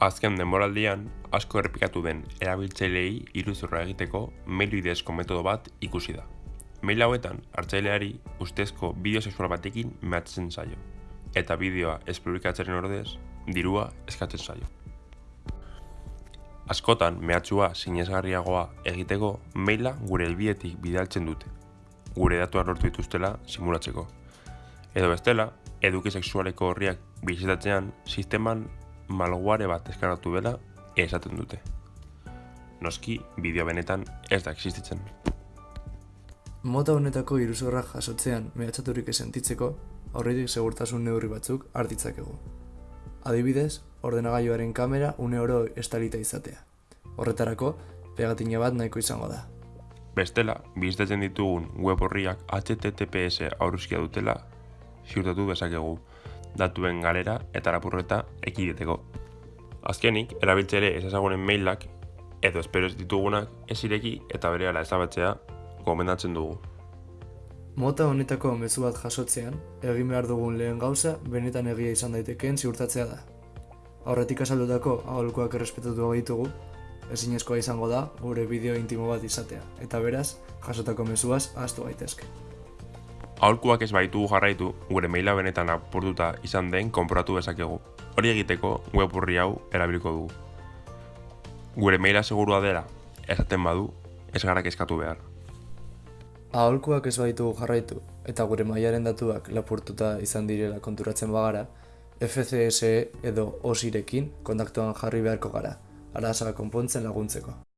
Azken denboraldian, asko errepikatu den erabiltzaileei iruzurra egiteko mail bidezko metodo bat ikusi da. Mail hauetan, hartzaileari ustezko bideo sexual batekin mehatzen zaio, eta bideoa ez publikatzeren ordez, dirua eskatzen zaio. Askotan, mehatxua sinesgarriagoa egiteko maila gure helbietik bidaltzen dute, gure datuak lortu dituztela simulatzeko. Edo bestela, eduki sexualeko horriak bizitatzean, sisteman malware bat eskaratu dela esaten dute. Noski, bideo benetan ez da existitzen. Mota honetako iruzurrak jasotzean mehatxaturik esentitzeko, aurretik segurtasun neurri batzuk hartitzakegu. Adibidez, ordenagailuaren kamera une oro estalita izatea. Horretarako, pegatina bat nahiko izango da. Bestela, bizitatzen ditugun web horriak HTTPS aurruzkia dutela ziurtatu bezakegu datuen galera eta lapurreta ekideteko. Azkenik, erabiltzere ez ezagunen mailak edo espero ez ditugunak ez ireki eta berehala ezabatzea gomendatzen dugu. Mota honetako mezu bat jasotzean, egin behar dugun lehen gauza benetan egia izan daitekeen ziurtatzea da. Aurretik azaldutako aholkoak errespetatu ditugu, ezinezkoa izango da gure bideo intimo bat izatea, eta beraz, jasotako mezuaz ahaztu gaitezke. Aholkuak ez baitugu jarraitu, gure maila benetan apurtuta izan den konporatu dezakegu. Hori egiteko web hau erabiliko dugu. Gure maila segurua dela, esaten badu, ez gara eskatu behar. Aholkuak ez baitugu jarraitu, eta gure mailaren datuak lapurtuta izan direla konturatzen bagara, FCSE edo OSIrekin kontaktuan jarri beharko gara, arazoa konpontzen laguntzeko.